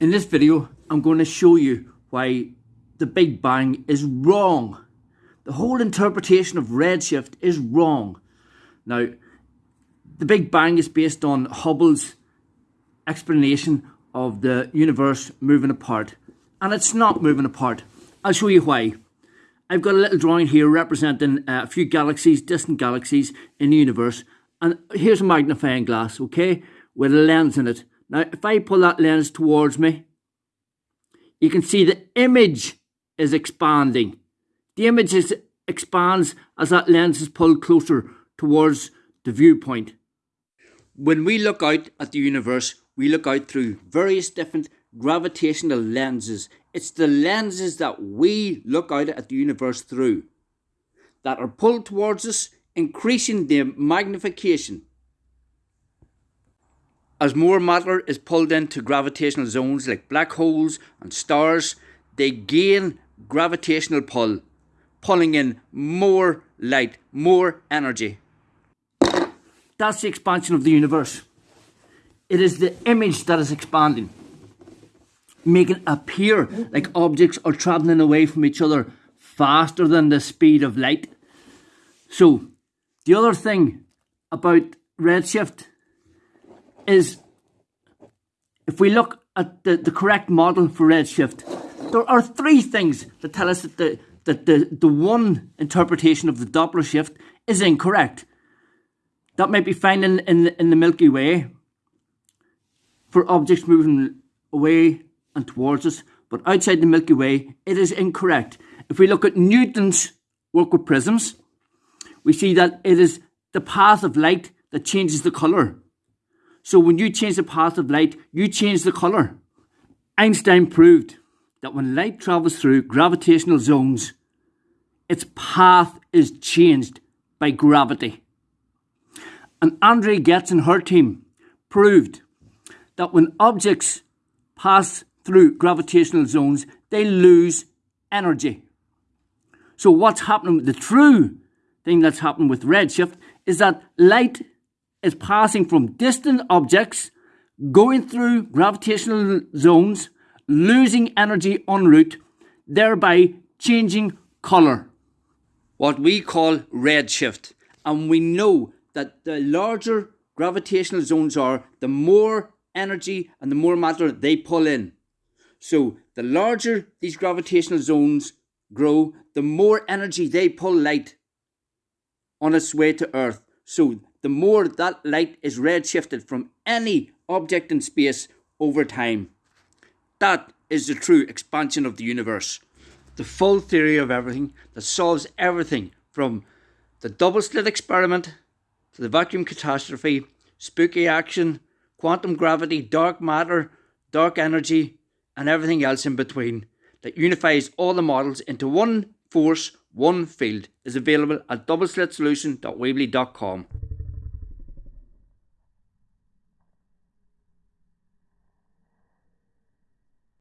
In this video, I'm going to show you why the Big Bang is wrong. The whole interpretation of redshift is wrong. Now, the Big Bang is based on Hubble's explanation of the universe moving apart. And it's not moving apart. I'll show you why. I've got a little drawing here representing uh, a few galaxies, distant galaxies in the universe. And here's a magnifying glass, okay, with a lens in it. Now, if I pull that lens towards me, you can see the image is expanding. The image is, expands as that lens is pulled closer towards the viewpoint. When we look out at the universe, we look out through various different gravitational lenses. It's the lenses that we look out at the universe through that are pulled towards us, increasing the magnification. As more matter is pulled into gravitational zones like black holes and stars, they gain gravitational pull, pulling in more light, more energy. That's the expansion of the universe. It is the image that is expanding, making it appear like objects are travelling away from each other faster than the speed of light. So, the other thing about redshift is if we look at the, the correct model for redshift, there are three things that tell us that the, that the, the one interpretation of the Doppler shift is incorrect. That might be found in, in, in the Milky Way for objects moving away and towards us, but outside the Milky Way, it is incorrect. If we look at Newton's work with prisms, we see that it is the path of light that changes the colour. So when you change the path of light, you change the colour. Einstein proved that when light travels through gravitational zones, its path is changed by gravity. And Andrea Ghez and her team proved that when objects pass through gravitational zones, they lose energy. So what's happening, the true thing that's happening with redshift is that light is passing from distant objects, going through gravitational zones, losing energy en route, thereby changing colour. What we call redshift. And we know that the larger gravitational zones are, the more energy and the more matter they pull in. So the larger these gravitational zones grow, the more energy they pull light on its way to Earth. So the more that light is redshifted from any object in space over time. That is the true expansion of the universe. The full theory of everything that solves everything from the double slit experiment to the vacuum catastrophe, spooky action, quantum gravity, dark matter, dark energy, and everything else in between that unifies all the models into one force, one field is available at doubleslitsolution.weebly.com.